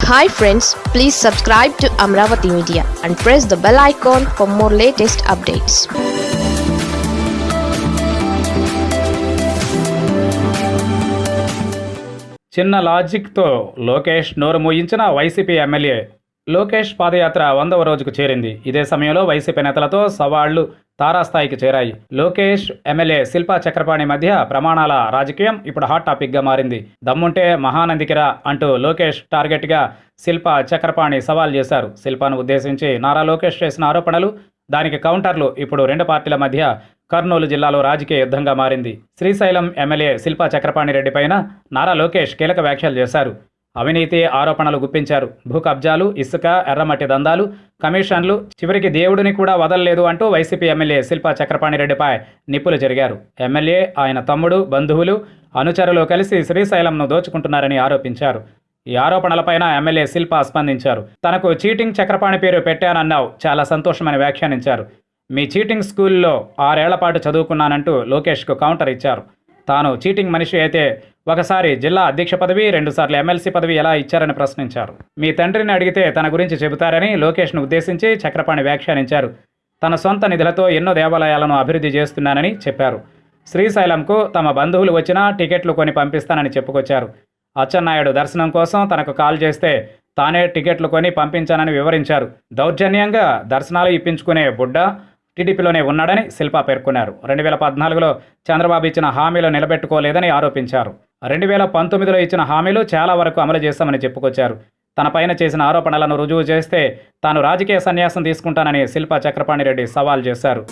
Hi friends please subscribe to Amaravati media and press the bell icon for more latest updates చిన్న లాజిక్తో లోకేష్ నోరు మూయించిన YCP MLA Lokesh పాదయాత్ర వందవ రోజుకు చేరింది. ఇదే సమయంలో వైసీపీ నేతలతో సవాళ్ళు తారాస్థాయికి చేరాయి. లోకేష్ ఎమ్మెల్యే శిల్పా చక్రపాణి మధ్య ప్రమాణాల రాజకీయం ఇప్పుడు హాట్ టాపిక్గా మారింది. దమ్ముంటే మహానందికిరా అంటూ లోకేష్ టార్గెట్గా శిల్పా చక్రపాణి సవాల్ చేశారు. శిల్పాను ఉద్దేశించి నారా లోకేష్ చేసిన ఆరోపణలు దానికి కౌంటర్లు ఇప్పుడు రెండు పార్టీల మధ్య కర్నూలు జిల్లాలో రాజకీయ యుద్ధంగా మారింది. శ్రీశైలం ఎమ్మెల్యే శిల్పా చక్రపాణి రెడ్డి పైన నారా లోకేష్ కీలక వ్యాఖ్యలు చేశారు. అవినీతి ఆరోపణలు గుప్పించారు. భూ కబ్జాలు ఇసుక ఎర్రమట్టి దందాలు కమిషన్లు చివరికి దేవుడిని కూడా వదలలేదు అంటూ వైసీపీ ఎమ్మెల్యే శిల్పా చక్రపాణి రెడ్డిపై నిప్పులు జరిగారు. ఎమ్మెల్యే ఆయన తమ్ముడు బంధువులు అనుచరులు కలిసి శ్రీశైలంను దోచుకుంటున్నారని ఆరోపించారు. ఈ ఆరోపణలపైన ఎమ్మెల్యే శిల్ప స్పందించారు. తనకు చీటింగ్ చక్రపాణి పేరు పెట్టానన్నావు చాలా సంతోషమని వ్యాఖ్యానించారు. మీ చీటింగ్ స్కూల్లో ఆరేళ్ళ పాటు చదువుకున్నానంటూ లోకేష్కు కౌంటర్ ఇచ్చారు. తాను చీటింగ్ మనిషి అయితే ఒకసారి జిల్లా అధ్యక్ష పదవి రెండుసార్లు ఎమ్మెల్సీ పదవి ఎలా ఇచ్చారని ప్రశ్నించారు. మీ తండ్రిని అడిగితే తన గురించి చెబుతారని లోకేష్ను ఉద్దేశించి చక్రపాణి వ్యాఖ్యానించారు. తన సొంత నిధులతో ఎన్నో దేవాలయాలను అభివృద్ధి చేస్తున్నానని చెప్పారు. శ్రీశైలంకు తమ బంధువులు వచ్చినా టికెట్లు కొని పంపిస్తానని చెప్పుకొచ్చారు. అచ్చెన్నాయుడు దర్శనం కోసం తనకు కాల్ చేస్తే తానే టికెట్లు కొని పంపించానని వివరించారు. దౌర్జన్యంగా దర్శనాలు ఇప్పించుకునే బుడ్డ టీడీపీలోనే ఉన్నాడని శిల్పా పేర్కొన్నారు. రెండు వేల పద్నాలుగులో చంద్రబాబు ఇచ్చిన హామీలు నిలబెట్టుకోలేదని ఆరోపించారు. రెండు వేల పంతొమ్మిదిలో ఇచ్చిన హామీలు చాలా వరకు అమలు చేశామని చెప్పుకొచ్చారు. తనపైన చేసిన ఆరోపణలను రుజువు చేస్తే తాను రాజకీయ సన్యాసం తీసుకుంటానని శిల్పా చక్రపాణి రెడ్డి సవాల్ చేశారు.